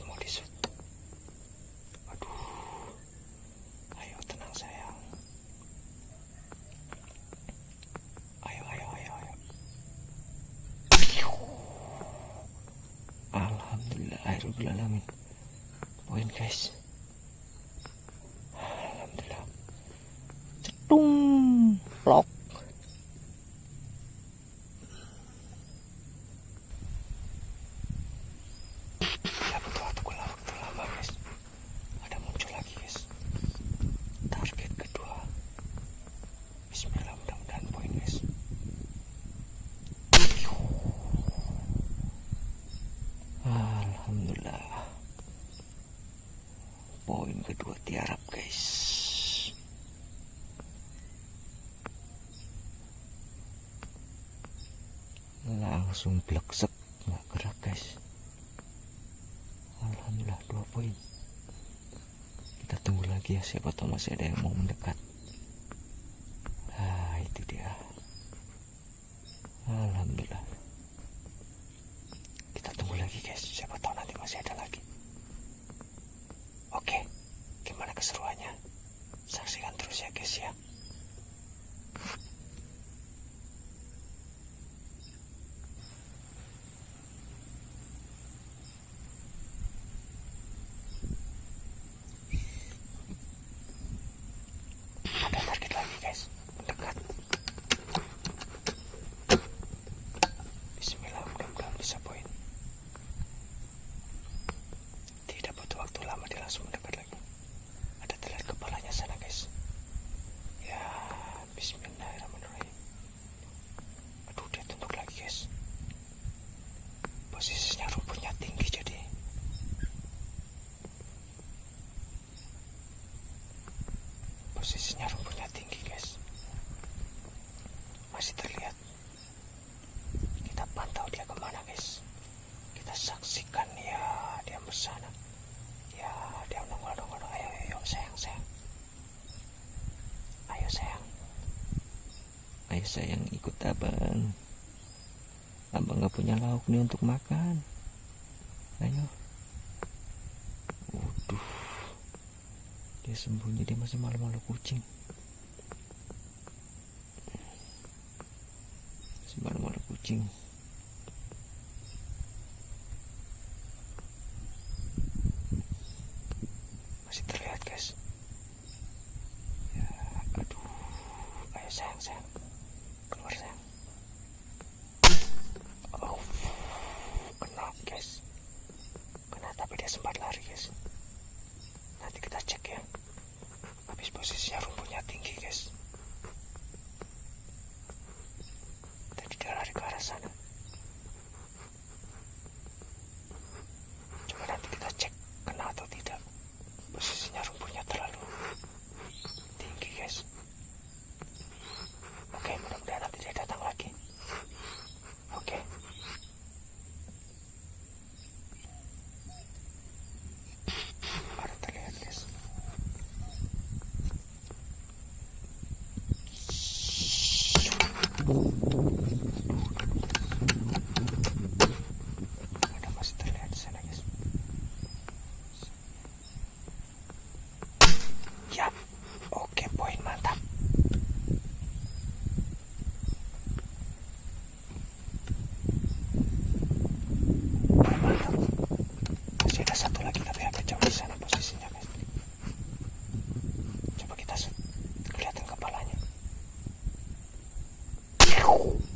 mau disut aduh. Ayo tenang sayang. Ayo ayo ayo ayo. Alhamdulillah alamin poin guys. Alhamdulillah. Cetung. Plok ya butuh waktu waktu lama guys ada muncul lagi guys target kedua Bismillah mudah-mudahan poin guys Alhamdulillah Poin kedua tiarap guys. Langsung bleksek nggak gerak guys. Alhamdulillah dua poin. Kita tunggu lagi ya siapa tahu masih ada yang mau mendekat Ah itu dia Alhamdulillah kita tunggu lagi guys siapa tahu nanti masih ada lagi oke gimana keseruannya saksikan terus ya guys ya ada target lagi guys mendekat Bismillah mudah-mudahan bisa poin Tidak butuh waktu lama dia langsung mendekat lagi Ada terlihat kepalanya sana guys Ya Bismillahirrahmanirrahim Aduh dia tunduk lagi guys Posisinya rumputnya tinggi jadi Posisinya rumputnya tinggi guys. Masih terlihat. Kita pantau dia ke mana guys. Kita saksikan ya dia bersana. Ya dia nongol nongol. Ayo ayo sayang sayang. Ayo sayang. Ayo sayang ikut abang. Abang nggak punya lauk nih untuk makan. Ayo. Waduh. Dia sembunyi dia masih malu-malu kucing masih kucing masih terlihat guys. Ya aduh ayo sayang sayang Tchau.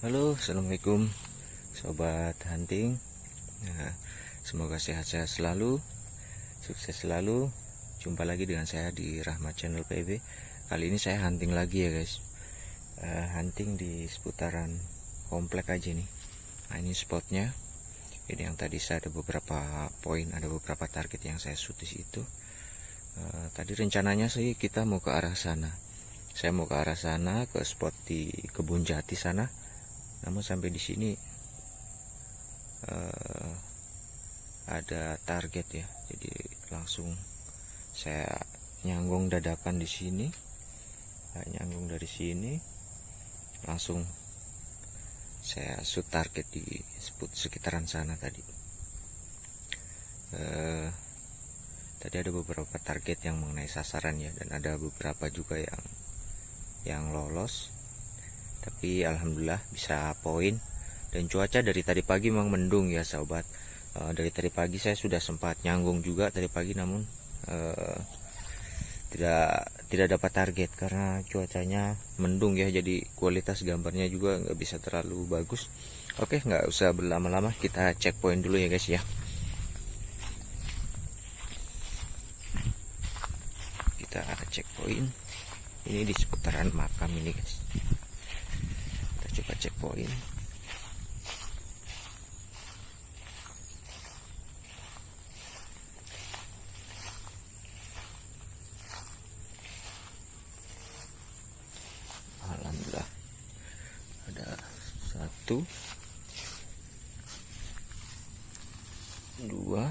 Halo, assalamualaikum, sobat hunting. Nah, semoga sehat-sehat selalu, sukses selalu. Jumpa lagi dengan saya di Rahmat Channel PB. Kali ini saya hunting lagi ya guys. Eh, hunting di seputaran komplek aja nih. Nah ini spotnya. Ini yang tadi saya ada beberapa poin, ada beberapa target yang saya shoot di situ. Eh, tadi rencananya sih kita mau ke arah sana. Saya mau ke arah sana ke spot di kebun jati sana. Namun sampai di sini eh, ada target ya. Jadi langsung saya nyanggung dadakan di sini. Nah, nyanggung dari sini langsung saya shoot target di sekitaran sana tadi. Eh, tadi ada beberapa target yang mengenai sasaran ya dan ada beberapa juga yang yang lolos tapi alhamdulillah bisa poin. Dan cuaca dari tadi pagi memang mendung ya sahabat. E, dari tadi pagi saya sudah sempat nyanggung juga tadi pagi namun e, tidak tidak dapat target karena cuacanya mendung ya jadi kualitas gambarnya juga nggak bisa terlalu bagus. Oke nggak usah berlama-lama kita cek poin dulu ya guys ya. Kita cek poin. Ini di seputaran makam ini guys cek poin Alhamdulillah. Ada satu dua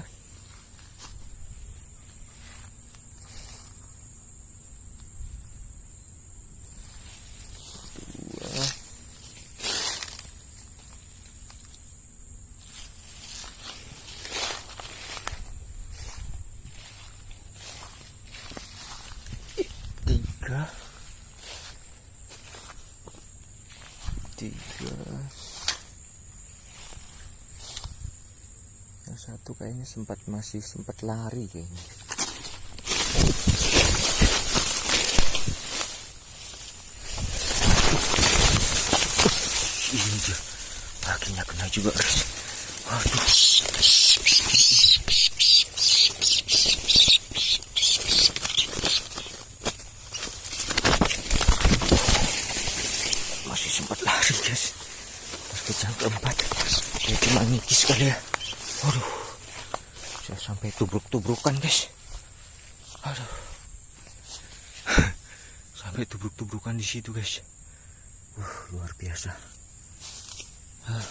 tiga. Tiga. Yang satu kayaknya sempat masih sempat lari kayaknya. Iya kakinya kena juga. Guys waduh masih sempat lari guys terkejang keempat saya cuma ngikis kali ya. Waduh saya sampai tubruk-tubrukan guys. Aduh. Sampai tubruk-tubrukan di situ guys. Uh, luar biasa. Ah,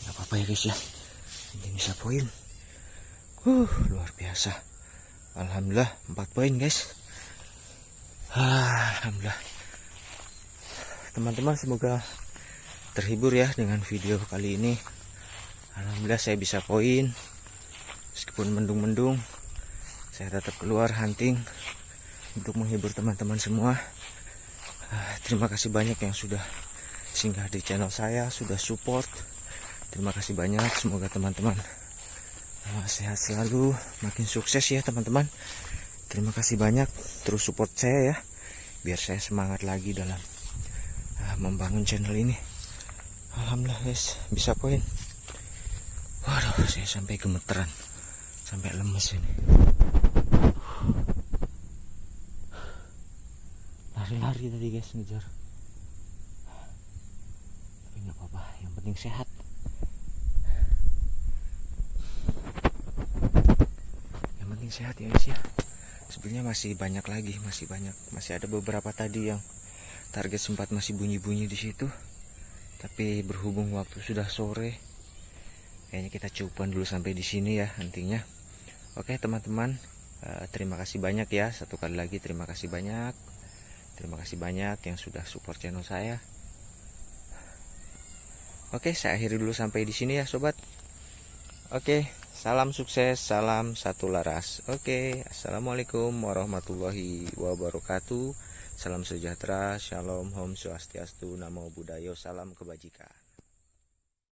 nggak apa-apa ya guys ya. Ini bisa poin. Uh, luar biasa. Alhamdulillah 4 poin guys. Ah, alhamdulillah. Teman-teman semoga terhibur ya dengan video kali ini. Alhamdulillah saya bisa poin. Meskipun mendung-mendung saya tetap keluar hunting untuk menghibur teman-teman semua. Ah, terima kasih banyak yang sudah singgah di channel saya sudah support. Terima kasih banyak semoga teman-teman ah, sehat selalu makin sukses ya teman-teman. Terima kasih banyak terus support saya ya biar saya semangat lagi dalam ah, membangun channel ini Alhamdulillah guys. Bisa poin. Waduh saya sampai gemeteran. Sampai lemes ini. Lari-lari tadi guys ngejar. Tapi nggak apa-apa. Yang penting sehat. Yang penting sehat ya guys ya. Sebenarnya masih banyak lagi masih banyak. Masih ada beberapa tadi yang target sempat masih bunyi-bunyi di situ tapi berhubung waktu sudah sore kayaknya kita cukupan dulu sampai di sini ya nantinya. Oke teman-teman eh, terima kasih banyak ya. Satu kali lagi terima kasih banyak. Terima kasih banyak yang sudah support channel saya. Oke saya akhiri dulu sampai di sini ya sobat. Oke salam sukses salam satu laras. Oke assalamualaikum warahmatullahi wabarakatuh Salam sejahtera, shalom, om swastiastu, namo buddhayo, salam kebajikan.